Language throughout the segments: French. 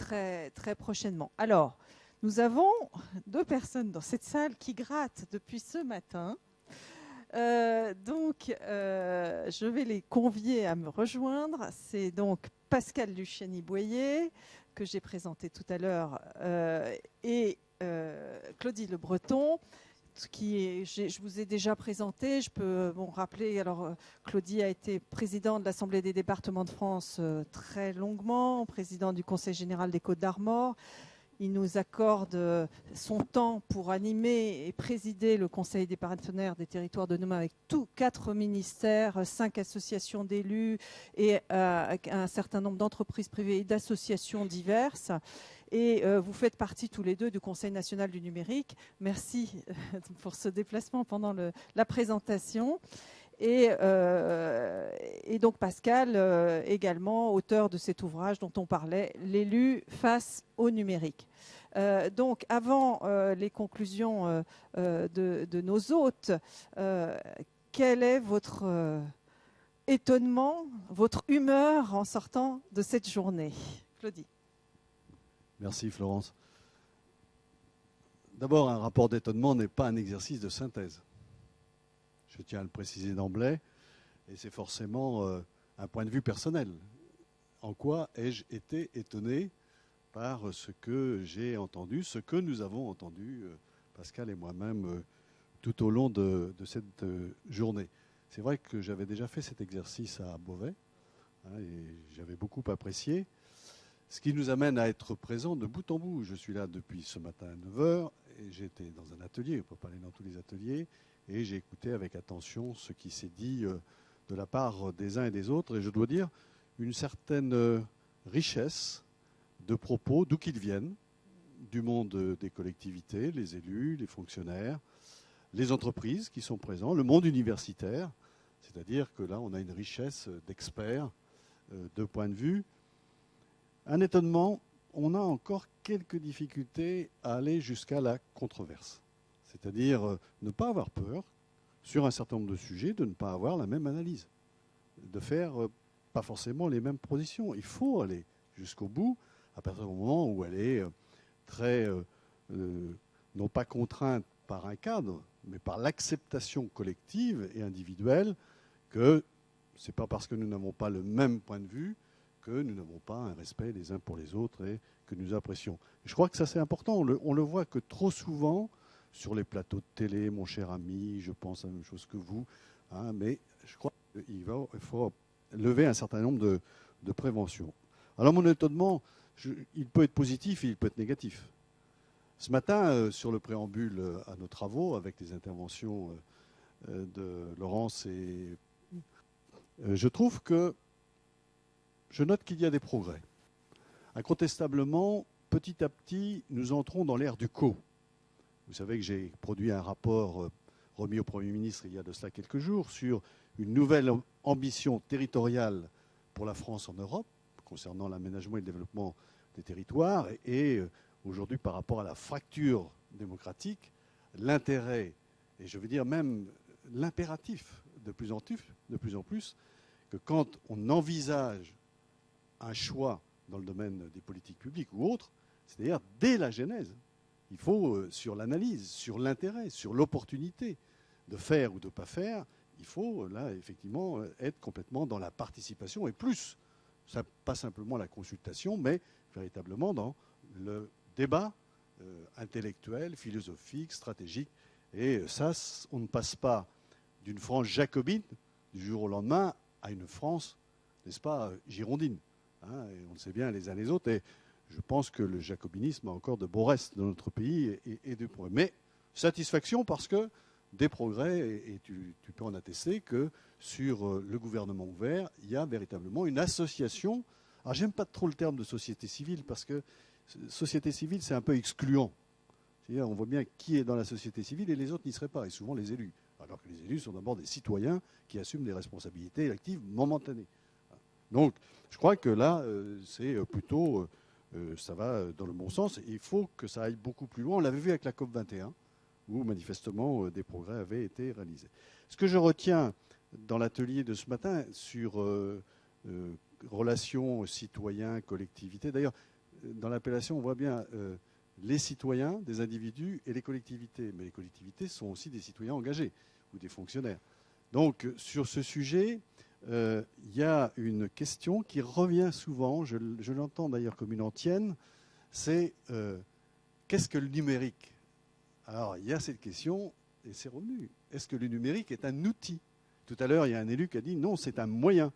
très, très prochainement. Alors, nous avons deux personnes dans cette salle qui grattent depuis ce matin. Euh, donc, euh, je vais les convier à me rejoindre. C'est donc Pascal Luciani-Boyer, que j'ai présenté tout à l'heure, euh, et Claudie Le Breton, je vous ai déjà présenté. Je peux bon, rappeler, alors Claudie a été président de l'Assemblée des départements de France très longuement, président du Conseil général des Côtes d'Armor. Il nous accorde euh, son temps pour animer et présider le Conseil des partenaires des territoires de Noma avec tous quatre ministères, cinq associations d'élus et euh, un certain nombre d'entreprises privées et d'associations diverses. Et euh, vous faites partie tous les deux du Conseil national du numérique. Merci pour ce déplacement pendant la présentation. Euh, et, donc Pascal, euh, également auteur de cet ouvrage dont on parlait, L'élu face au numérique. Euh, donc avant les conclusions de, nos hôtes, quel est votre étonnement, votre humeur en sortant de cette journée? Claudie. Merci Florence. D'abord, un rapport d'étonnement n'est pas un exercice de synthèse je tiens à le préciser d'emblée, et c'est forcément euh, un point de vue personnel. En quoi ai-je été étonné par ce que j'ai entendu, ce que nous avons entendu, euh, Pascal et moi-même, euh, tout au long de, cette journée C'est vrai que j'avais déjà fait cet exercice à Beauvais, hein, et j'avais beaucoup apprécié. Ce qui nous amène à être présents de bout en bout. Je suis là depuis ce matin à 9h, et j'étais dans un atelier, on ne peut pas aller dans tous les ateliers, et j'ai écouté avec attention ce qui s'est dit euh, de la part des uns et des autres, et je dois dire une certaine euh, richesse de propos, d'où qu'ils viennent, du monde des collectivités, les élus, les fonctionnaires, les entreprises qui sont présents, le monde universitaire, c'est-à-dire que là, on a une richesse d'experts, euh, de points de vue. Un étonnement, on a encore quelques difficultés à aller jusqu'à la controverse. C'est-à-dire euh, ne pas avoir peur sur un certain nombre de sujets, de ne pas avoir la même analyse, de faire euh, pas forcément les mêmes positions. Il faut aller jusqu'au bout à partir du moment où elle est euh, très, non pas contrainte par un cadre, mais par l'acceptation collective et individuelle que ce n'est pas parce que nous n'avons pas le même point de vue que nous n'avons pas un respect les uns pour les autres et que nous apprécions. Je crois que ça c'est important. On le, on le voit que trop souvent, sur les plateaux de télé, mon cher ami, je pense à la même chose que vous. Hein, mais je crois qu'il faut lever un certain nombre de, préventions. Alors mon étonnement, il peut être positif et il peut être négatif. Ce matin, euh, sur le préambule euh, à nos travaux, avec les interventions euh, de Laurence et je trouve que je note qu'il y a des progrès. Incontestablement, petit à petit, nous entrons dans l'ère du co. Vous savez que j'ai produit un rapport euh, remis au Premier ministre il y a de cela quelques jours sur une nouvelle ambition territoriale pour la France en Europe concernant l'aménagement et le développement des territoires. Et euh, aujourd'hui, par rapport à la fracture démocratique, l'intérêt, et je veux dire même l'impératif de plus en plus, de plus en plus, que quand on envisage un choix dans le domaine des politiques publiques ou autres, c'est-à-dire dès la genèse, il faut, euh, sur l'analyse, sur l'intérêt, sur l'opportunité de faire ou de ne pas faire, il faut, euh, là, effectivement, euh, être complètement dans la participation et plus, pas simplement la consultation, mais véritablement dans le débat intellectuel, philosophique, stratégique. Et ça, on ne passe pas d'une France jacobine du jour au lendemain à une France, n'est-ce pas, girondine. Hein, on le sait bien les uns les autres. Je pense que le jacobinisme a encore de beaux restes dans notre pays et, de progrès. Mais satisfaction parce que des progrès, et, tu, peux en attester que sur euh, le gouvernement ouvert, il y a véritablement une association. Alors j'aime pas trop le terme de société civile parce que société civile c'est un peu excluant. C'est-à-dire on voit bien qui est dans la société civile et les autres n'y seraient pas, et souvent les élus. Alors que les élus sont d'abord des citoyens qui assument des responsabilités actives momentanées. Donc je crois que là, euh, c'est plutôt euh, ça va dans le bon sens. il faut que ça aille beaucoup plus loin. On l'avait vu avec la COP 21, où manifestement euh, des progrès avaient été réalisés. Ce que je retiens dans l'atelier de ce matin sur euh, relations citoyens, collectivités, d'ailleurs, dans l'appellation, on voit bien les citoyens, des individus et les collectivités. Mais les collectivités sont aussi des citoyens engagés ou des fonctionnaires. Donc sur ce sujet, il y a une question qui revient souvent, je, l'entends d'ailleurs comme une antienne, c'est qu'est-ce que le numérique? Alors il y a cette question, et c'est revenu, est-ce que le numérique est un outil? Tout à l'heure, il y a un élu qui a dit non, c'est un moyen.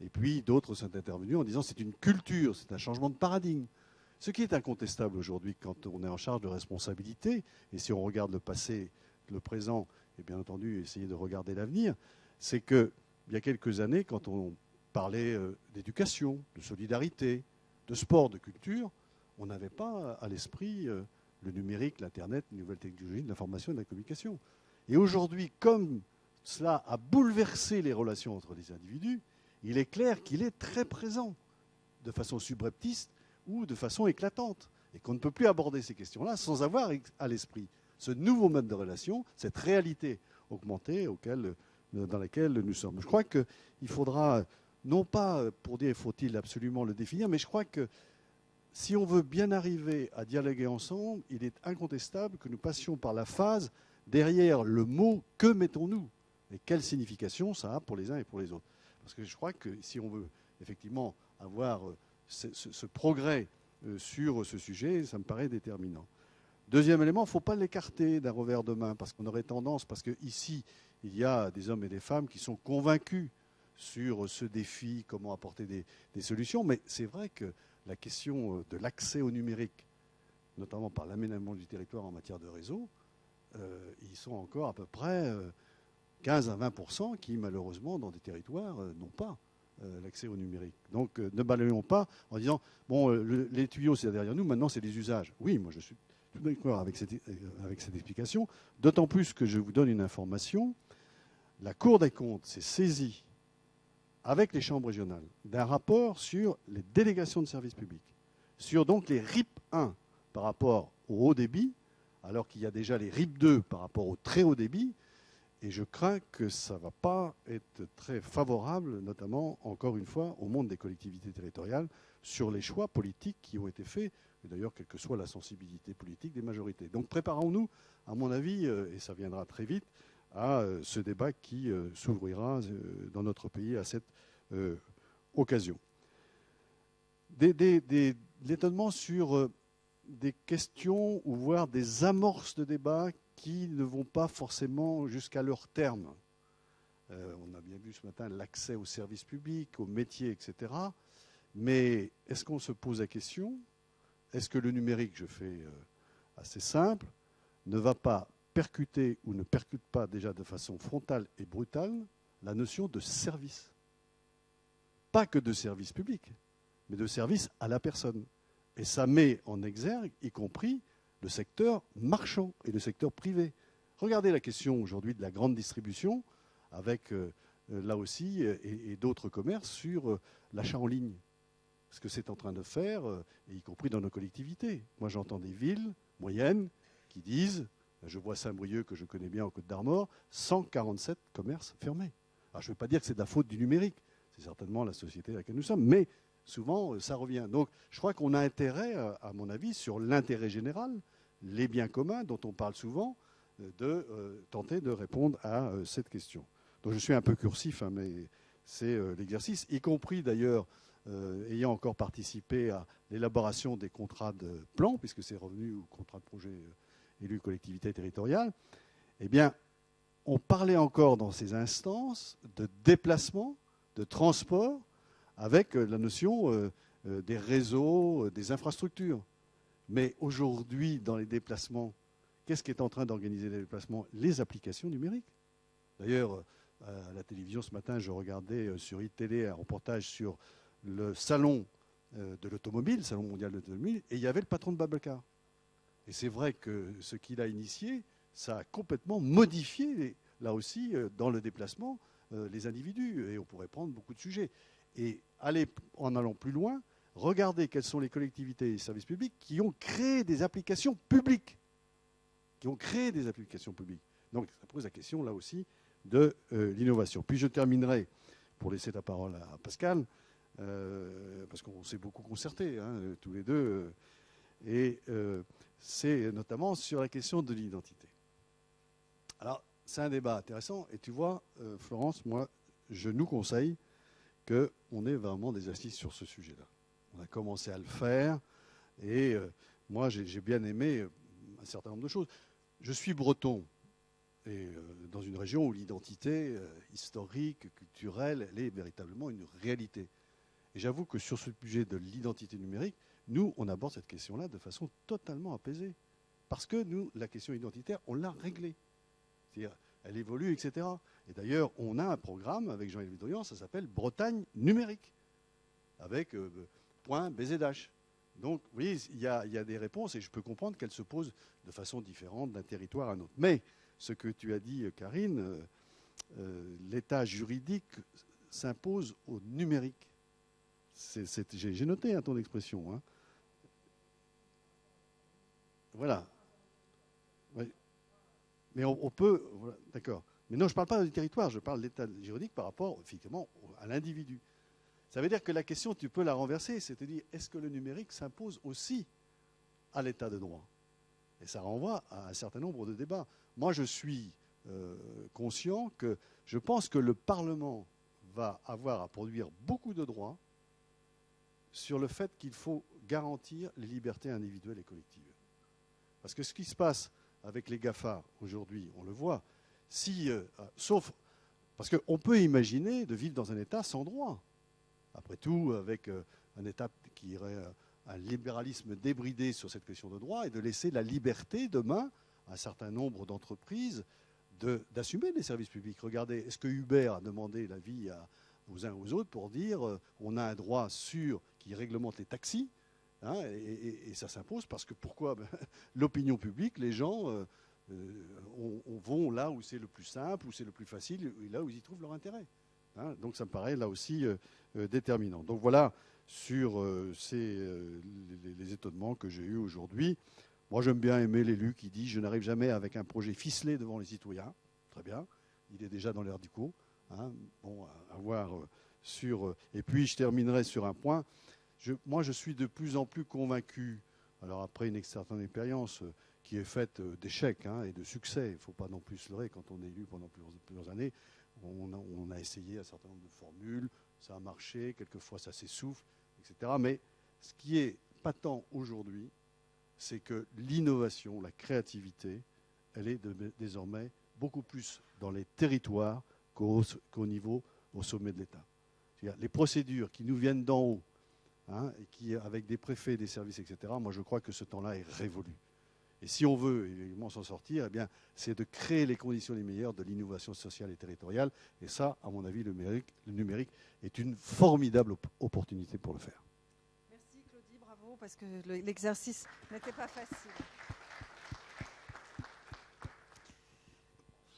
Et puis d'autres sont intervenus en disant c'est une culture, c'est un changement de paradigme. Ce qui est incontestable aujourd'hui quand on est en charge de responsabilité, et si on regarde le passé, le présent, et bien entendu essayer de regarder l'avenir, c'est qu'il y a quelques années, quand on parlait euh, d'éducation, de solidarité, de sport, de culture, on n'avait pas à l'esprit euh, le numérique, l'Internet, les nouvelles technologies, l'information et de la communication. Et aujourd'hui, comme cela a bouleversé les relations entre les individus, il est clair qu'il est très présent, de façon subreptice ou de façon éclatante, et qu'on ne peut plus aborder ces questions-là sans avoir à l'esprit ce nouveau mode de relation, cette réalité augmentée auquel, dans laquelle nous sommes. Je crois qu'il faudra, non pas pour dire faut-il absolument le définir, mais je crois que si on veut bien arriver à dialoguer ensemble, il est incontestable que nous passions par la phase derrière le mot que mettons-nous et quelle signification ça a pour les uns et pour les autres. Parce que je crois que si on veut effectivement avoir euh, ce, progrès euh, sur ce sujet, ça me paraît déterminant. Deuxième élément, il ne faut pas l'écarter d'un revers de main, parce qu'on aurait tendance, parce qu'ici, il y a des hommes et des femmes qui sont convaincus sur ce défi, comment apporter des, solutions, mais c'est vrai que la question euh, de l'accès au numérique, notamment par l'aménagement du territoire en matière de réseau, ils sont encore à peu près 15 à 20 qui, malheureusement, dans des territoires, euh, n'ont pas euh, l'accès au numérique. Donc, euh, ne balayons pas en disant bon, les tuyaux, c'est derrière nous, maintenant, c'est les usages. Oui, moi, je suis tout d'accord avec cette, avec cette explication, d'autant plus que je vous donne une information. La Cour des comptes s'est saisie avec les chambres régionales d'un rapport sur les délégations de services publics, sur donc les RIP 1 par rapport au haut débit, alors qu'il y a déjà les RIP 2 par rapport au très haut débit, et je crains que ça ne va pas être très favorable, notamment, encore une fois, au monde des collectivités territoriales, sur les choix politiques qui ont été faits, et d'ailleurs, quelle que soit la sensibilité politique des majorités. Donc préparons-nous, à mon avis, euh, et ça viendra très vite, à euh, ce débat qui euh, s'ouvrira dans notre pays à cette occasion. L'étonnement sur des questions ou voire des amorces de débat qui ne vont pas forcément jusqu'à leur terme. Euh, on a bien vu ce matin l'accès aux services publics, aux métiers, etc. Mais est-ce qu'on se pose la question? Est-ce que le numérique, je fais euh, assez simple, ne va pas percuter ou ne percute pas déjà de façon frontale et brutale la notion de service Pas que de service public, mais de service à la personne. Et ça met en exergue, y compris le secteur marchand et le secteur privé. Regardez la question aujourd'hui de la grande distribution, avec euh, euh, là aussi et, d'autres commerces sur euh, l'achat en ligne. Ce que c'est en train de faire, y compris dans nos collectivités. Moi, j'entends des villes moyennes qui disent, je vois Saint-Brieuc que je connais bien au Côte d'Armor, 147 commerces fermés. Alors, je ne veux pas dire que c'est de la faute du numérique, c'est certainement la société à laquelle nous sommes, mais souvent, ça revient. Donc, je crois qu'on a intérêt, à mon avis, sur l'intérêt général, les biens communs dont on parle souvent, euh, de euh, tenter de répondre à euh, cette question. Donc je suis un peu cursif, hein, mais c'est l'exercice, y compris d'ailleurs ayant encore participé à l'élaboration des contrats de plan, puisque c'est revenu au contrat de projet élu collectivité territoriale, eh bien, on parlait encore dans ces instances de déplacement, de transport, avec la notion des réseaux, des infrastructures. Mais aujourd'hui, dans les déplacements, qu'est-ce qui est en train d'organiser les déplacements? Les applications numériques. D'ailleurs, euh, à la télévision ce matin, je regardais euh, sur iTélé un reportage sur le salon euh, de l'automobile, le salon mondial de l'automobile, et il y avait le patron de Babacar. Et c'est vrai que ce qu'il a initié, ça a complètement modifié, là aussi, dans le déplacement, les individus. Et on pourrait prendre beaucoup de sujets. Et aller, en allant plus loin, regardez quelles sont les collectivités et les services publics qui ont créé des applications publiques. Qui ont créé des applications publiques. Donc ça pose la question là aussi de euh, l'innovation. Puis je terminerai, pour laisser la parole à Pascal, parce qu'on s'est beaucoup concerté, hein, tous les deux, et c'est notamment sur la question de l'identité. Alors, c'est un débat intéressant, et tu vois, Florence, moi, je nous conseille qu'on ait vraiment des assises sur ce sujet-là. On a commencé à le faire, et moi, j'ai bien aimé un certain nombre de choses. Je suis breton, et euh, dans une région où l'identité euh, historique, culturelle, elle est véritablement une réalité. Et j'avoue que sur ce sujet de l'identité numérique, nous, on aborde cette question-là de façon totalement apaisée. Parce que nous, la question identitaire, on l'a réglée. C'est-à-dire, elle évolue, etc. Et d'ailleurs, on a un programme avec Jean-Yves Dorian, ça s'appelle Bretagne numérique, avec euh, point BZH. Donc, vous voyez, il y, a, des réponses et je peux comprendre qu'elles se posent de façon différente d'un territoire à un autre. Mais ce que tu as dit, Karine, euh, euh, l'état juridique s'impose au numérique. J'ai noté hein, ton expression. Hein. Voilà. Mais on, peut. D'accord. Mais non, je ne parle pas du territoire, je parle de l'état juridique par rapport, effectivement, à l'individu. Ça veut dire que la question, tu peux la renverser, c'est-à-dire, est-ce que le numérique s'impose aussi à l'état de droit? Et ça renvoie à un certain nombre de débats. Moi, je suis euh, conscient que je pense que le Parlement va avoir à produire beaucoup de droits sur le fait qu'il faut garantir les libertés individuelles et collectives. Parce que ce qui se passe avec les GAFA aujourd'hui, on le voit, si, euh, sauf parce qu'on peut imaginer de vivre dans un État sans droit après tout, avec euh, un État qui irait euh, un libéralisme débridé sur cette question de droit et de laisser la liberté demain à un certain nombre d'entreprises d'assumer les services publics. Regardez, est-ce que Uber a demandé l'avis aux uns aux autres pour dire euh, on a un droit sûr qui réglemente les taxis hein, et, ça s'impose parce que pourquoi? Ben, L'opinion publique, les gens vont là où c'est le plus simple, où c'est le plus facile, là où ils y trouvent leur intérêt. Hein. donc ça me paraît là aussi euh, déterminant. Donc voilà sur euh, euh, les, étonnements que j'ai eus aujourd'hui. Moi, j'aime bien aimer l'élu qui dit Je n'arrive jamais avec un projet ficelé devant les citoyens. Très bien. Il est déjà dans l'air du coup. Hein. bon, à, voir sur. et puis, je terminerai sur un point. Moi, je suis de plus en plus convaincu, alors après une certaine expérience qui est faite d'échecs hein, et de succès, il ne faut pas non plus se leurrer quand on est élu pendant plusieurs, années. On a, essayé un certain nombre de formules, ça a marché, quelquefois ça s'essouffle, etc. Mais ce qui est patent aujourd'hui, c'est que l'innovation, la créativité, elle est désormais beaucoup plus dans les territoires qu'au niveau, au sommet de l'État. Les procédures qui nous viennent d'en haut, hein, et qui, avec des préfets, des services, etc., moi je crois que ce temps-là est révolu. Et si on veut évidemment s'en sortir, eh bien, c'est de créer les conditions les meilleures de l'innovation sociale et territoriale. Et ça, à mon avis, le numérique, le numérique est une formidable opportunité pour le faire. Merci Claudie, bravo, parce que l'exercice n'était pas facile.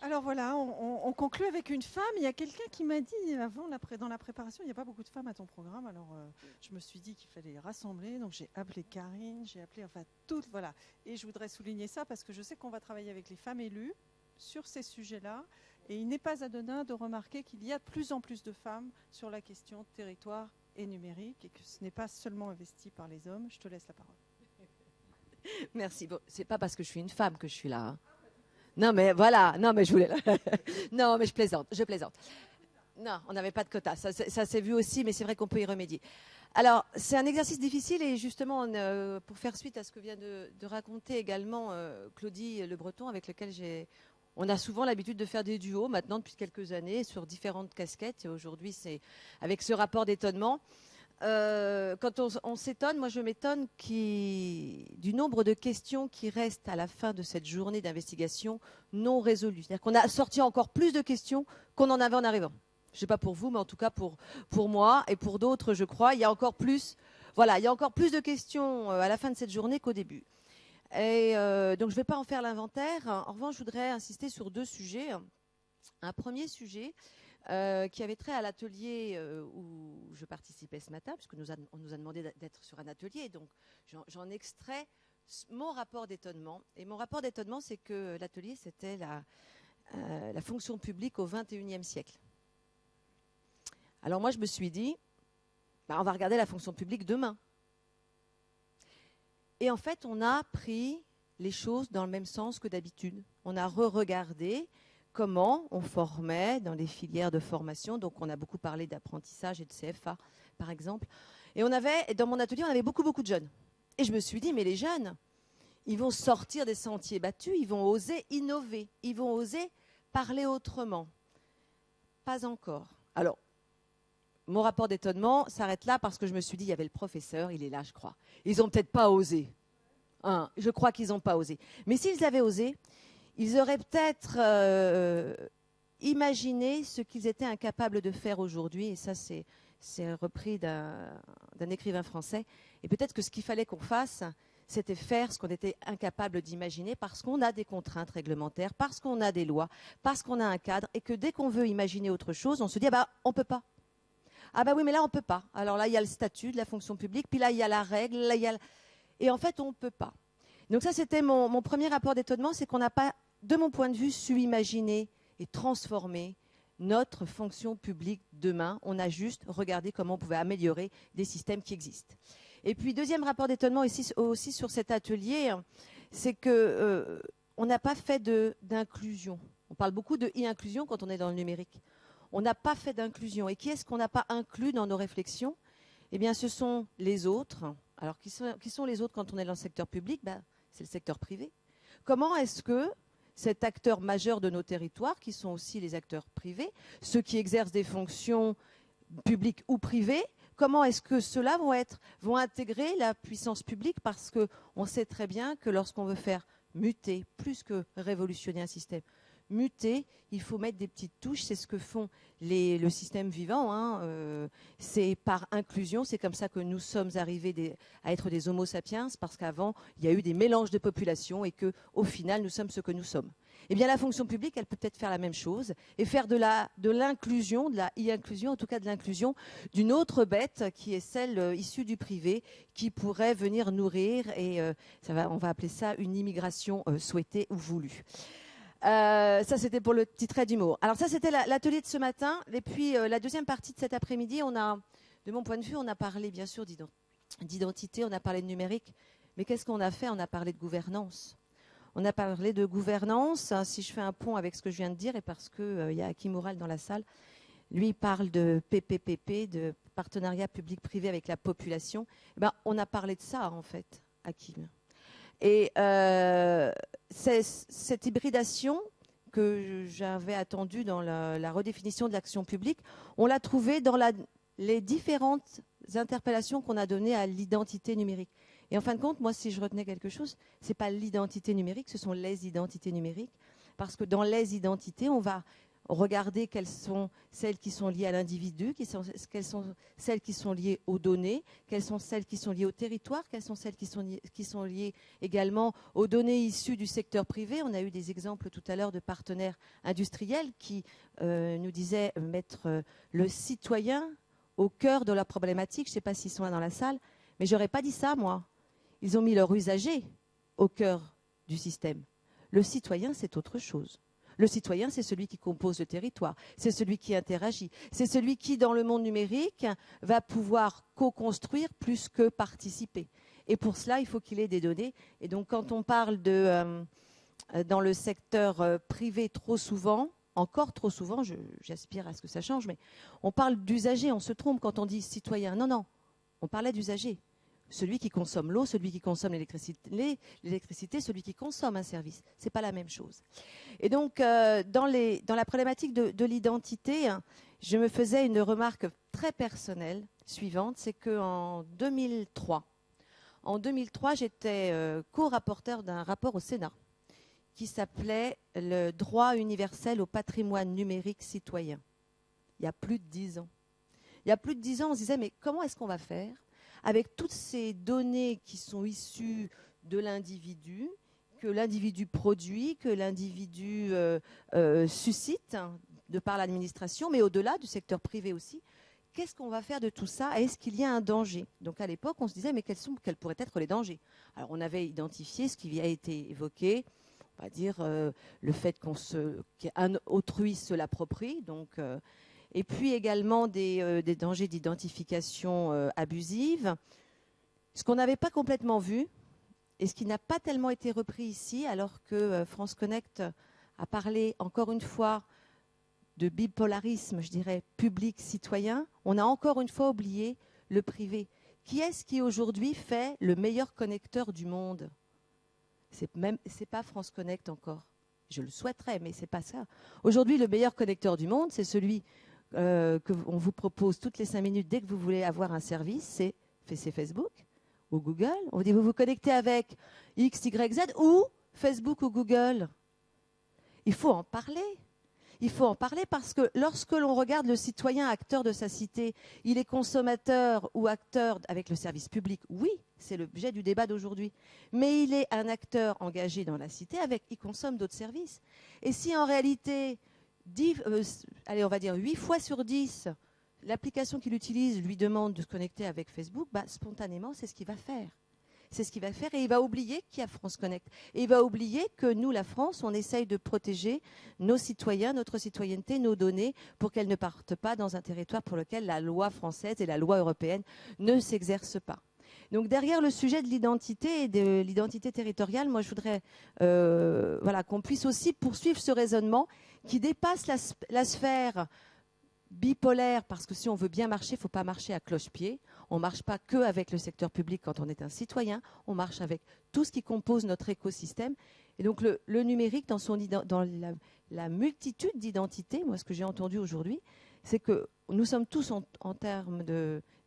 Alors voilà, on, conclut avec une femme. Il y a quelqu'un qui m'a dit avant, dans la préparation, il n'y a pas beaucoup de femmes à ton programme. Alors euh, je me suis dit qu'il fallait les rassembler. Donc j'ai appelé Karine, j'ai appelé enfin toutes. Voilà. Et je voudrais souligner ça parce que je sais qu'on va travailler avec les femmes élues sur ces sujets-là. Et il n'est pas anodin de remarquer qu'il y a de plus en plus de femmes sur la question territoire et numérique et que ce n'est pas seulement investi par les hommes. Je te laisse la parole. Merci. Bon, c'est pas parce que je suis une femme que je suis là. Hein. Non, mais voilà. Non, mais je voulais. non, mais je plaisante. Je plaisante. Non, on n'avait pas de quota. Ça, s'est vu aussi, mais c'est vrai qu'on peut y remédier. Alors, c'est un exercice difficile et justement, euh, pour faire suite à ce que vient de, raconter également euh, Claudie Le Breton, avec lequel j'ai, on a souvent l'habitude de faire des duos maintenant depuis quelques années sur différentes casquettes. Et aujourd'hui, c'est avec ce rapport d'étonnement. Euh, quand on, s'étonne, moi je m'étonne du nombre de questions qui restent à la fin de cette journée d'investigation non résolues. C'est-à-dire qu'on a sorti encore plus de questions qu'on en avait en arrivant. Je ne sais pas pour vous, mais en tout cas pour, pour moi et pour d'autres, je crois, il y a encore plus, voilà, il y a encore plus de questions euh, à la fin de cette journée qu'au début. Et euh, donc je ne vais pas en faire l'inventaire. En revanche, je voudrais insister sur deux sujets. Un premier sujet, euh, qui avait trait à l'atelier euh, où je participais ce matin, puisque nous on nous a demandé d'être sur un atelier. Donc, j'en extrais mon rapport d'étonnement. Et mon rapport d'étonnement, c'est que l'atelier, c'était la, euh, fonction publique au XXIe siècle. Alors moi, je me suis dit, bah, on va regarder la fonction publique demain. Et en fait, on a pris les choses dans le même sens que d'habitude. On a re-regardé comment on formait dans les filières de formation. Donc, on a beaucoup parlé d'apprentissage et de CFA, par exemple. Et on avait, dans mon atelier, on avait beaucoup, beaucoup de jeunes. Et je me suis dit, mais les jeunes, ils vont sortir des sentiers battus, ils vont oser innover, ils vont oser parler autrement. Pas encore. Alors, mon rapport d'étonnement s'arrête là parce que je me suis dit, il y avait le professeur, il est là, je crois. Ils n'ont peut-être pas osé. Hein, je crois qu'ils n'ont pas osé. Mais s'ils avaient osé, ils auraient peut-être euh, imaginé ce qu'ils étaient incapables de faire aujourd'hui. Et ça, c'est repris d'un écrivain français. Et peut-être que ce qu'il fallait qu'on fasse, c'était faire ce qu'on était incapable d'imaginer parce qu'on a des contraintes réglementaires, parce qu'on a des lois, parce qu'on a un cadre, et que dès qu'on veut imaginer autre chose, on se dit ah bah on peut pas. Ah bah oui, mais là on peut pas. Alors là il y a le statut de la fonction publique, puis là il y a la règle, et en fait on ne peut pas. Donc ça c'était mon premier rapport d'étonnement, c'est qu'on n'a pas, de mon point de vue, su imaginer et transformer notre fonction publique demain. On a juste regardé comment on pouvait améliorer des systèmes qui existent. Et puis, deuxième rapport d'étonnement aussi, sur cet atelier, c'est qu'on euh, n'a pas fait d'inclusion. On parle beaucoup de e-inclusion quand on est dans le numérique. On n'a pas fait d'inclusion. Et qui est-ce qu'on n'a pas inclus dans nos réflexions? Eh bien, ce sont les autres. Alors, qui sont, qui sont les autres quand on est dans le secteur public? Ben, C'est le secteur privé. Comment est-ce que cet acteur majeur de nos territoires, qui sont aussi les acteurs privés, ceux qui exercent des fonctions publiques ou privées, comment est-ce que ceux-là vont être, vont intégrer la puissance publique? Parce qu'on sait très bien que lorsqu'on veut faire muter, plus que révolutionner un système, muter, il faut mettre des petites touches. C'est ce que font les, le système vivant. Hein. Euh, c'est par inclusion. C'est comme ça que nous sommes arrivés à être des Homo sapiens, parce qu'avant, il y a eu des mélanges de populations et que, au final, nous sommes ce que nous sommes. Eh bien, la fonction publique, elle peut peut-être faire la même chose et faire de l'inclusion, de la e-inclusion, en tout cas de l'inclusion d'une autre bête qui est celle euh, issue du privé, qui pourrait venir nourrir et euh, ça va, on va appeler ça une immigration souhaitée ou voulue. Ça, c'était pour le petit trait d'humour. Alors ça, c'était l'atelier de ce matin. Et puis, la deuxième partie de cet après-midi, de mon point de vue, on a parlé, bien sûr, d'identité, on a parlé de numérique. Mais qu'est-ce qu'on a fait? On a parlé de gouvernance. On a parlé de gouvernance. Si je fais un pont avec ce que je viens de dire, et parce qu'il euh, y a Hakim Moural dans la salle, lui parle de PPPP, de partenariat public-privé avec la population. Eh ben, on a parlé de ça, en fait, Hakim. Et euh, cette hybridation que j'avais attendue dans la, redéfinition de l'action publique, on l'a trouvée dans les différentes interpellations qu'on a données à l'identité numérique. Et en fin de compte, moi, si je retenais quelque chose, ce n'est pas l'identité numérique, ce sont les identités numériques. Parce que dans les identités, on va regarder quelles sont celles qui sont liées à l'individu, quelles sont celles qui sont liées aux données, quelles sont celles qui sont liées au territoire, quelles sont celles qui sont, liées, qui sont liées également aux données issues du secteur privé. On a eu des exemples tout à l'heure de partenaires industriels qui euh, nous disaient mettre euh, le citoyen au cœur de la problématique. Je ne sais pas s'ils sont là dans la salle, mais j'aurais pas dit ça, moi ils ont mis leur usager au cœur du système. Le citoyen, c'est autre chose. Le citoyen, c'est celui qui compose le territoire, c'est celui qui interagit, c'est celui qui, dans le monde numérique, va pouvoir co-construire plus que participer. Et pour cela, il faut qu'il ait des données. Et donc, quand on parle de, euh, dans le secteur euh, privé trop souvent, encore trop souvent, j'aspire à ce que ça change, mais on parle d'usager, on se trompe quand on dit citoyen. Non, non, on parlait d'usager celui qui consomme l'eau, celui qui consomme l'électricité, celui qui consomme un service. Ce n'est pas la même chose. Et donc, euh, dans, la problématique de, l'identité, hein, je me faisais une remarque très personnelle suivante, c'est qu'en 2003, en 2003, j'étais euh, co-rapporteur d'un rapport au Sénat qui s'appelait Le droit universel au patrimoine numérique citoyen. Il y a plus de dix ans. Il y a plus de dix ans, on se disait, mais comment est-ce qu'on va faire avec toutes ces données qui sont issues de l'individu, que l'individu produit, que l'individu euh, euh, suscite hein, de par l'administration, mais au-delà du secteur privé aussi. Qu'est-ce qu'on va faire de tout ça Est-ce qu'il y a un danger? Donc à l'époque, on se disait, mais quels, pourraient être les dangers? Alors on avait identifié ce qui a été évoqué, on va dire euh, le fait qu'on se, qu'un autrui se l'approprie, donc et puis également des, des dangers d'identification abusive. Ce qu'on n'avait pas complètement vu, et ce qui n'a pas tellement été repris ici, alors que France Connect a parlé encore une fois de bipolarisme, je dirais, public-citoyen, on a encore une fois oublié le privé. Qui est-ce qui aujourd'hui fait le meilleur connecteur du monde? Même, c'est pas France Connect encore. Je le souhaiterais, mais c'est pas ça. Aujourd'hui, le meilleur connecteur du monde, c'est celui euh, qu'on vous propose toutes les cinq minutes dès que vous voulez avoir un service, c'est Facebook ou Google. On vous dit vous vous connectez avec X, Y, Z ou Facebook ou Google. Il faut en parler il faut en parler parce que lorsque l'on regarde le citoyen acteur de sa cité, il est consommateur ou acteur avec le service public, oui, c'est l'objet du débat d'aujourd'hui, mais il est un acteur engagé dans la cité avec, il consomme d'autres services. Et si en réalité, euh, allez, on va dire 8 fois sur 10, l'application qu'il utilise lui demande de se connecter avec Facebook, bah, spontanément, c'est ce qu'il va faire c'est ce qu'il va faire et il va oublier qu'il y a France Connect. Et il va oublier que nous, la France, on essaye de protéger nos citoyens, notre citoyenneté, nos données pour qu'elles ne partent pas dans un territoire pour lequel la loi française et la loi européenne ne s'exercent pas. Donc derrière le sujet de l'identité et de l'identité territoriale, moi je voudrais euh, voilà, qu'on puisse aussi poursuivre ce raisonnement qui dépasse la, sphère bipolaire, parce que si on veut bien marcher, il ne faut pas marcher à cloche-pied. On ne marche pas que avec le secteur public quand on est un citoyen, on marche avec tout ce qui compose notre écosystème. Et donc le, numérique, dans, son, dans la, multitude d'identités, moi ce que j'ai entendu aujourd'hui, c'est que nous sommes tous en, termes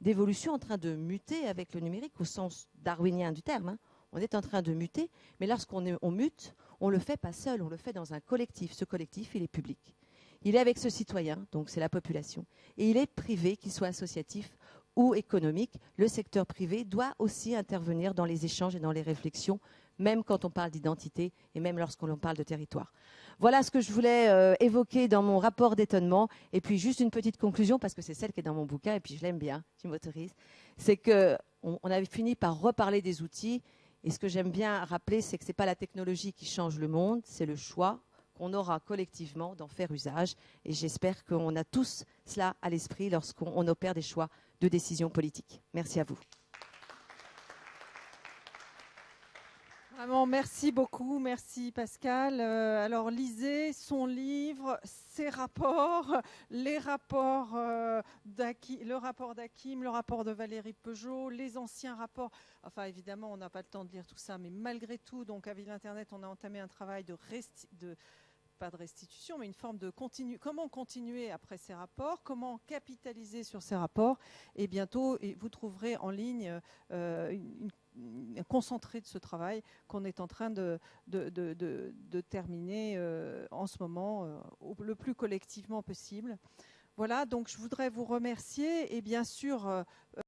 d'évolution en train de muter avec le numérique au sens darwinien du terme. Hein. On est en train de muter, mais lorsqu'on on mute, on ne le fait pas seul, on le fait dans un collectif. Ce collectif, il est public. Il est avec ce citoyen, donc c'est la population, et il est privé, qu'il soit associatif ou économique. Le secteur privé doit aussi intervenir dans les échanges et dans les réflexions, même quand on parle d'identité et même lorsqu'on parle de territoire. Voilà ce que je voulais euh, évoquer dans mon rapport d'étonnement. Et puis juste une petite conclusion, parce que c'est celle qui est dans mon bouquin, et puis je l'aime bien, tu m'autorises. C'est qu'on on avait fini par reparler des outils. Et ce que j'aime bien rappeler, c'est que ce n'est pas la technologie qui change le monde, c'est le choix on aura collectivement d'en faire usage. Et j'espère qu'on a tous cela à l'esprit lorsqu'on opère des choix de décision politique. Merci à vous. Vraiment, merci beaucoup, merci Pascal. Euh, alors lisez son livre, ses rapports, les rapports euh, le rapport d'Akim, le rapport de Valérie Peugeot, les anciens rapports. Enfin, évidemment, on n'a pas le temps de lire tout ça, mais malgré tout, donc avec l'Internet, on a entamé un travail de, de pas de restitution, mais une forme de continu. Comment continuer après ces rapports Comment capitaliser sur ces rapports Et bientôt, vous trouverez en ligne euh, un concentré de ce travail qu'on est en train de, de, terminer euh, en ce moment euh, le plus collectivement possible. Voilà, donc je voudrais vous remercier et bien sûr